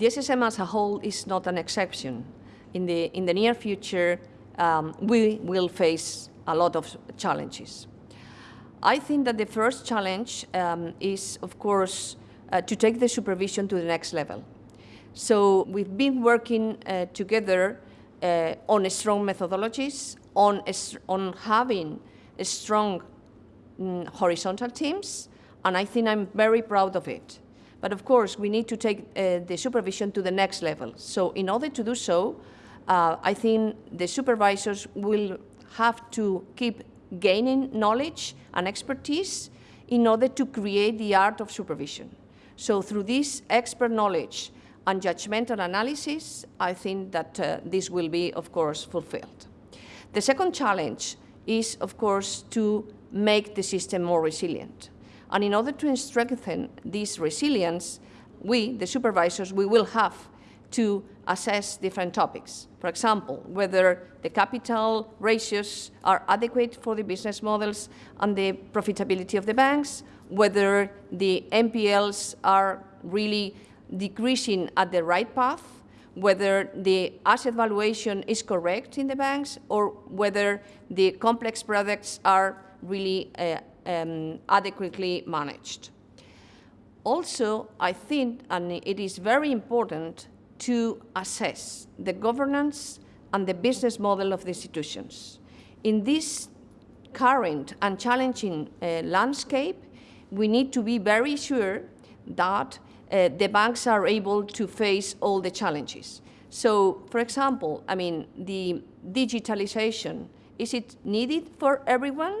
the SSM as a whole is not an exception. In the, in the near future, um, we will face a lot of challenges. I think that the first challenge um, is, of course, uh, to take the supervision to the next level. So we've been working uh, together uh, on strong methodologies, on, on having strong mm, horizontal teams, and I think I'm very proud of it. But of course, we need to take uh, the supervision to the next level. So in order to do so, uh, I think the supervisors will have to keep gaining knowledge and expertise in order to create the art of supervision. So through this expert knowledge and judgmental analysis, I think that uh, this will be, of course, fulfilled. The second challenge is, of course, to make the system more resilient. And in order to strengthen this resilience, we, the supervisors, we will have to assess different topics. For example, whether the capital ratios are adequate for the business models and the profitability of the banks, whether the NPLs are really decreasing at the right path, whether the asset valuation is correct in the banks, or whether the complex products are really uh, um, adequately managed. Also, I think, and it is very important to assess the governance and the business model of the institutions. In this current and challenging uh, landscape, we need to be very sure that uh, the banks are able to face all the challenges. So, for example, I mean, the digitalization, is it needed for everyone?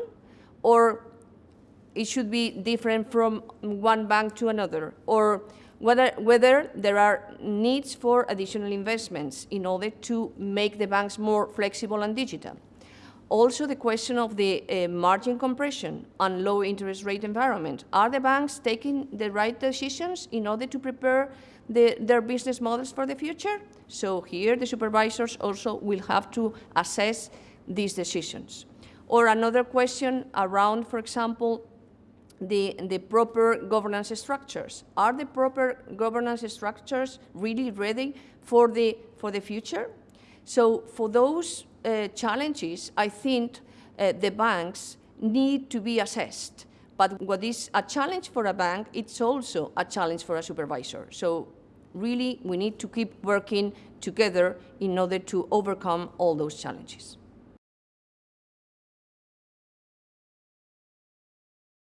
Or it should be different from one bank to another? Or whether, whether there are needs for additional investments in order to make the banks more flexible and digital. Also the question of the uh, margin compression and low interest rate environment. Are the banks taking the right decisions in order to prepare the, their business models for the future? So here the supervisors also will have to assess these decisions. Or another question around, for example, the, the proper governance structures. Are the proper governance structures really ready for the, for the future? So for those uh, challenges, I think uh, the banks need to be assessed. But what is a challenge for a bank, it's also a challenge for a supervisor. So really, we need to keep working together in order to overcome all those challenges.